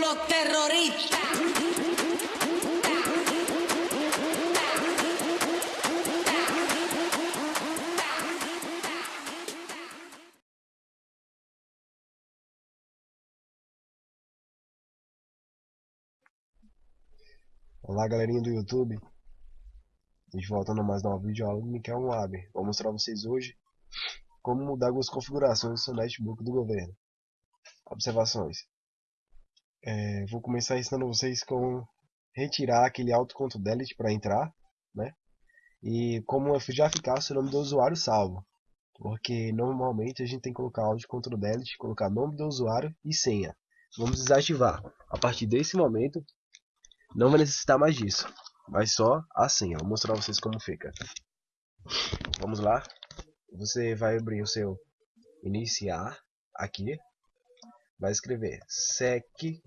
los terroristas. Olá galerinha do YouTube, a gente voltando a mais nova videoaula do Miquel Moab. Vou mostrar a vocês hoje como mudar algumas configurações do seu netbook do governo. Observações. É, vou começar ensinando vocês com retirar aquele autoconto delete para entrar, né? E como já ficar o nome do usuário salvo. Porque normalmente a gente tem que colocar autocontrol delete, colocar nome do usuário e senha. Vamos desativar. A partir desse momento, não vai necessitar mais disso. Mas só a senha. Vou mostrar pra vocês como fica. Vamos lá. Você vai abrir o seu iniciar aqui. Vai escrever secpol.msc.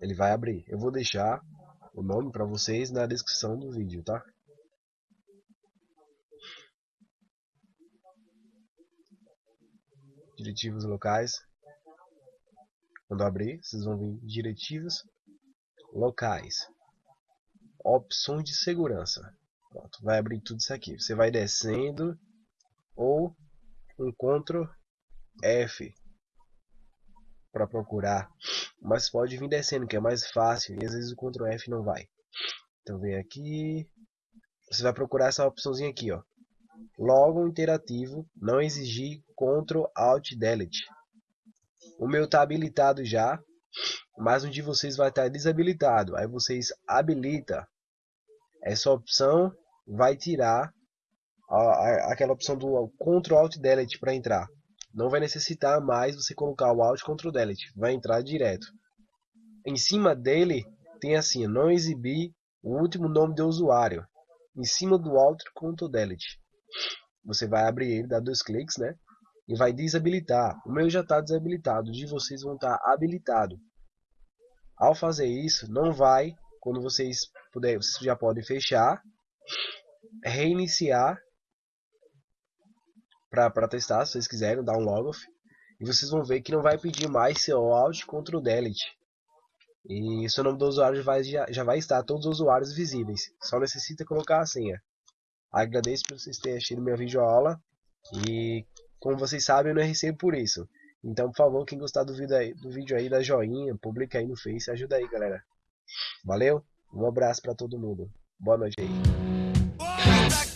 Ele vai abrir. Eu vou deixar o nome para vocês na descrição do vídeo, tá? Diretivos locais quando abrir, vocês vão vir diretivas locais. Opções de segurança. Pronto, vai abrir tudo isso aqui. Você vai descendo ou um Ctrl F para procurar. Mas pode vir descendo, que é mais fácil. E às vezes o Ctrl F não vai. Então vem aqui. Você vai procurar essa opçãozinha aqui, ó. Logo interativo, não exigir Ctrl Alt Delete. O meu está habilitado já, mas um de vocês vai estar desabilitado. Aí vocês habilita essa opção, vai tirar a, a, aquela opção do Ctrl Alt Delete para entrar. Não vai necessitar mais você colocar o Alt Ctrl Delete, vai entrar direto. Em cima dele tem assim, não exibir o último nome do usuário. Em cima do Alt Ctrl Delete. Você vai abrir ele, dá dois cliques, né? e vai desabilitar. O meu já está desabilitado, de vocês vão estar tá habilitado. Ao fazer isso, não vai, quando vocês puderem, vocês já podem fechar, reiniciar para testar, se vocês quiserem, dar um logoff. E vocês vão ver que não vai pedir mais seu Alt contra o Delete. E seu nome do usuário vai, já, já vai estar todos os usuários visíveis. Só necessita colocar a senha. Agradeço por vocês terem assistido minha videoaula. E como vocês sabem, eu não recebo por isso. Então, por favor, quem gostar do vídeo aí, do vídeo aí dá joinha, publica aí no Face, ajuda aí, galera. Valeu? Um abraço para todo mundo. Boa noite aí.